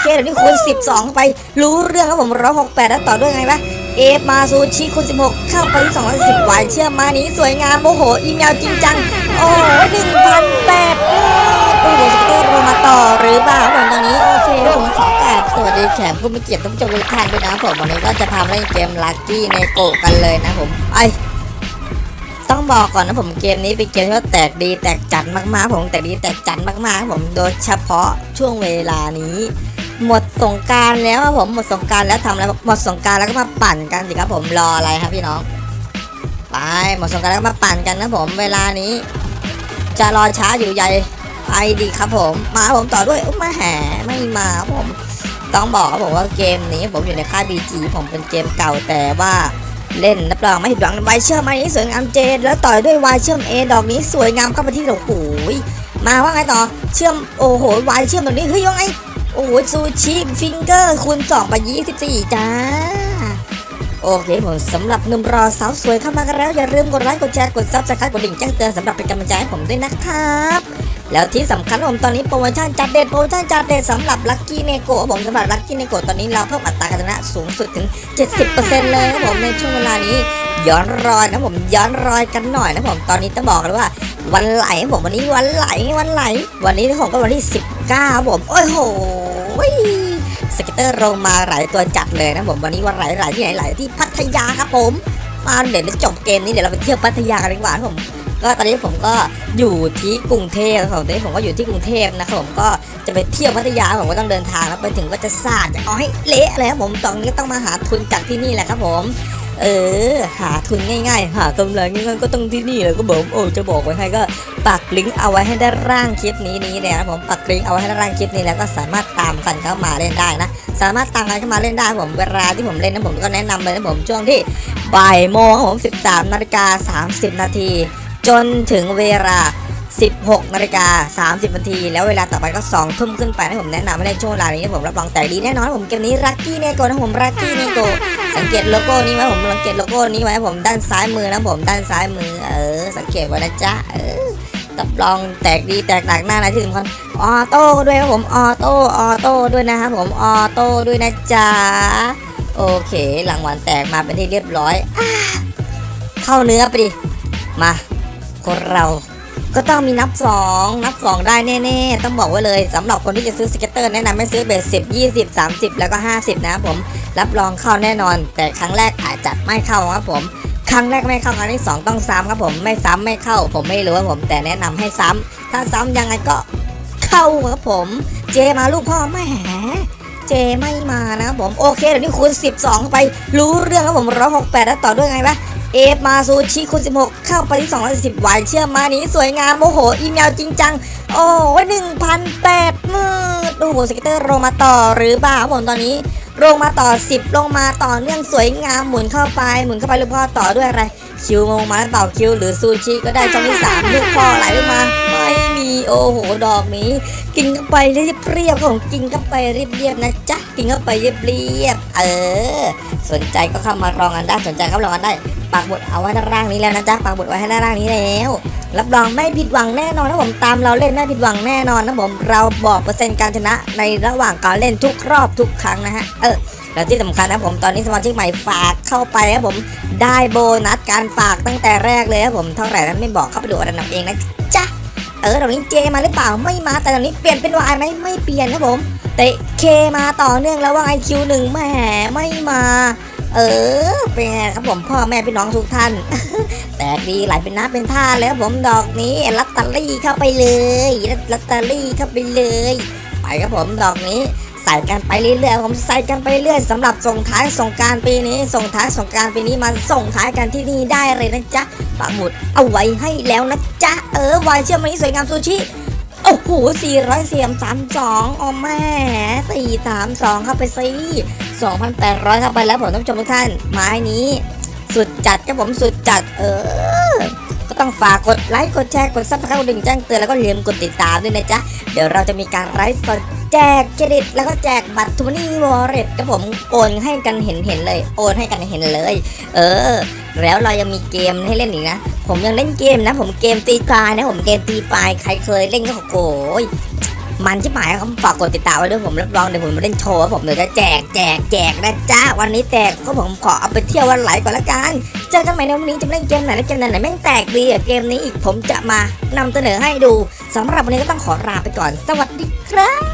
เคเดี๋ยวนี้คูณ12 ไปรู้เรื่องครับผม168แล้วต่อด้วยไงวะเอฟมาซูชิคูณ16 เข้าไปที่210วายเชื่อมานี้สวยงามโอ้โห อีเมลจริงจัง โอ้หนึ่งพันแปดโอ้โหสเกตโรมาต่อหรือเปล่าผมตอนนี้ โอเคผมขอกราบสวัสดีแขกผู้มีเกียรติทุกผู้ชมทุกท่านด้วยนะผมวันนี้ก็จะพามาเล่นเกมลัคกี้ในโกกันเลยนะผมไอต้องบอกก่อนนะผมเกมนี้เป็นเกมที่ว่าแตกดีแตกจัดมากๆ ผมแตกดีแตกจัดมากๆครับผมโดยเฉพาะช่วงเวลานี้ หมดสงการแล้วครับผมหมดสงการแล้วทำอะไรหมดสงการแล้วก็มาปั่นกันสิครับผมรออะไรครับพี่น้องไปหมดสงการแล้วก็มาปั่นกันนะผมเวลานี้ จะรอช้าอยู่ใหญ่ไปดีครับผม มาผมต่อด้วยอุ๊ยมาแห่ไม่มาครับผมต้องบอกผมว่าเกมนี้ผมอยู่ในค่าย BG ผมเป็นเกมเก่าแต่ว่าเล่นรับรองไม่ผิดหวังไวเชื่อมมานี้สวยงามเจนแล้วต่อยด้วยวายเชื่อมเอดอกนี้สวยงามเข้าไปที่โอ้โหยมาว่าไงต่อเชื่อมโอ้โหวายเชื่อมตรงนี้เฮ้ยยังไง โอ้โหซูชิฟิงเกอร์คูณ2ไป24จ้า โอเคผมสำหรับหนุ่มรอสาวสวยเข้ามากันแล้ว อย่าลืมกดไลค์กดแชร์กดซับสไครต์กดดิ่งแจ้งเตือนสำหรับเป็นกำลังใจให้ผมด้วยนะครับแล้วที่สำคัญผมตอนนี้โปรโมชั่นจัดเด็ดโปรโมชั่นจัดเด็ดสำหรับลัคกี้เนโกะผมสำหรับลัคกี้เนโกะตอนนี้เราเพิ่มอัตราการชนะสูงสุดถึง 70%เลยครับผมในช่วงเวลานี้ ย้อนรอยนะผมย้อนรอยกันหน่อยนะผมตอนนี้ต้องบอกเลยว่า วันไหลผมวันนี้วันไหลวันไหล วันนี้ผมก็วันที่ 19ครับผม โอ้ยโห scatter ลงมาหลายตัวจัดเลยนะผมวันนี้วันไหลไหลที่ไหนไหลที่พัทยาครับผมมาเดี๋ยวจบเกมนี้เดี๋ยวเราไปเที่ยวพัทยากันดีกว่าครับผมก็ตอนนี้ผมก็อยู่ที่กรุงเทพครับผมตอนนี้ผมก็อยู่ที่กรุงเทพนะครับผมก็จะไปเที่ยวพัทยาผมก็ต้องเดินทางแล้วไปถึงก็จะสาดจะเอาให้เละเลยครับผมตอนนี้ต้องมาหาทุนจากที่นี่แหละครับผม เออ หาทุนง่ายๆ หากำไรง่ายๆก็ต้องที่นี่เลยก็บอกโอ้จะบอกไว้ให้ก็ปักลิงก์เอาไว้ให้ใต้ล่างคลิปนี้นี้เลยนะครับผมปักลิงก์เอาไว้ให้ใต้ล่างคลิปนี้แล้วก็สามารถตามกันเข้ามาเล่นได้นะสามารถตามกันเข้ามาเล่นได้ผมเวลาที่ผมเล่นนะผมก็แนะนำเลยนะผมช่วงที่บ่ายโมงครับผม 13นาฬิกา30 นาทีจนถึงเวลา 16นาฬิกา30นาที แล้วเวลาต่อไปก็2ทุ่มขึ้นไปนะผมแนะนำให้เล่นช่วงเวลานี้ผมรับรองแตกดีแน่นอนผมเกมนี้ลัคกี้เนโกะนะผมลัคกี้เนโกะสังเกตโลโก้นี้ไว้ผมสังเกตโลโก้นี้ไว้ผมด้านซ้ายมือนะผมด้านซ้ายมือ เออ สังเกตไว้นะจ๊ะเออรับรองแตกดีแตกหนักหน้านะที่สำคัญ auto ด้วยครับผม auto auto ด้วยนะครับผม auto ด้วยนะจ๊ะโอเครางวัลแตกมาเป็นที่เรียบร้อยอเข้าเนื้อไปดิมาคนเรา ก็ต้องมีนับสองนับสองได้แน่ๆ ต้องบอกไว้เลยสำหรับคนที่จะซื้อ scatter แนะนำให้ซื้อ bet สิบยี่สิบสามสิบแล้วก็ห้าสิบนะครับผมรับรองเข้าแน่นอน แต่ครั้งแรกอาจจะไม่เข้าครับผม ครั้งแรกไม่เข้าครั้งที่สองต้องซ้ำครับผมไม่ซ้ำไม่เข้า ผมไม่รู้ว่าผม แต่แนะนำให้ซ้ำถ้าซ้ำยังไงก็เข้าครับผม เจมาลูกพ่อแม่เจไม่มานะครับผม โอเคเดี๋ยวนี้คูณ12 ไปรู้เรื่องครับผม168แล้วต่อด้วยไงวะ เอฟมาซูชิคูณ16 เข้าไปที่210วายเชื่อมานี้สวยงามโอ้โห อีเมลจริงจัง โอ้หนึ่งพันแปดมื่นโอ้โห scatter ลงมาต่อหรือเปล่าผมตอนนี้ลงมาต่อ 10 ลงมาต่อเนื่องสวยงามหมุนเข้าไปหมุนเข้าไปลูกพ่อต่อด้วยอะไร Q ลงมาเปล่า Q หรือซูชิก็ได้ช่องที่สามลูกพ่อไหลลงมา ไม่มีโอ้โหดอกนี้ กินเข้าไปเรียบเรียบของกินเข้าไปเรียบเรียบนะจ๊ะกินเข้าไปเรียบเรียบเออ สนใจก็เข้ามาลองกันได้สนใจก็ลองกันได้ ปักหมุดเอาไว้ด้านล่างนี้แล้วนะจ๊ะปักหมุดไว้ให้ด้านล่างนี้แล้วรับรองไม่ผิดหวังแน่นอนนะผมตามเราเล่นไม่ผิดหวังแน่นอนนะผมเราบอกเปอร์เซ็นต์การชนะในระหว่างการเล่นทุกรอบทุกครั้งนะฮะเออแล้วที่สำคัญนะผมตอนนี้สมาชิกใหม่ฝากเข้าไปนะผมได้โบนัสการฝากตั้งแต่แรกเลยนะผมเท่าไหร่นั้นไม่บอกเข้าไปดูอันดับเองนะจ๊ะเออตอนนี้ J มาหรือเปล่าไม่มาแต่ตอนนี้เปลี่ยนเป็นวายไหมไม่เปลี่ยนนะผมแต่ K มาต่อเนื่องแล้วว่าไง Q หนึ่งแหมไม่มา Aอ เป็นไงครับผมพ่อแม่พี่น้องทุกท่าน แตกดีไหลเป็นน้ำเป็นท่าแล้วผมดอกนี้ลัตเตอรี่เข้าไปเลยลัตเตอรี่เข้าไปเลย ไปครับผมดอกนี้ใส่กันไปเรื่อยๆผมใส่กันไปเรื่อยสำหรับส่งท้ายส่งการปีนี้ ส่งท้ายส่งการปีนี้มาส่งท้ายกันที่นี่ได้เลยนะจ๊ะปักหมุดเอาไว้ให้แล้วนะจ๊ะเออวายเชื่อมันนี้สวยงามซูชิ อ้โห400เสียม32อ๋อแม่432เข้าไปสิ2,800เข้าไปแล้วผมท่านผู้ชมทุกท่านไม้นี้ สุดจัดครับผมสุดจัดเออ ต้องฝากกดไลค์กดแชร์กด subscribe กดกระดิ่งแจ้งเตือนแล้วก็อย่าลืมกดติดตามด้วยนะจ๊ะเดี๋ยวเราจะมีการไลฟ์สดแจกเครดิตแล้วก็แจกบัตรทรูมันนี่วอลเล็ตครับผมโอนให้กันเห็นเห็นเลย โอนให้กันเห็นเลย เออ แล้วเรายังมีเกมให้เล่นอีกนะ ผมยังเล่นเกมนะ ผมเกมตีกายนะ ผมเกมตีฟายใครเคยเล่นก็โอ้ มันชิบหายครับฝากกดติดตามไว้ด้วยผมรับรองเดี๋ยวผมมาเล่นโชว์ผมเดี๋ยวจะแจกแจกแจกนะจ้าวันนี้แตกก็ผมขอเอาไปเที่ยววันไหลก่อนละกันเจอกันใหม่ในวันนี้จะเล่นเกมไหนและเกมไหนแม่งแตกดีอะเกมนี้อีกผมจะมานำเสนอให้ดูสำหรับวันนี้ก็ต้องขอลาไปก่อน สวัสดีครับ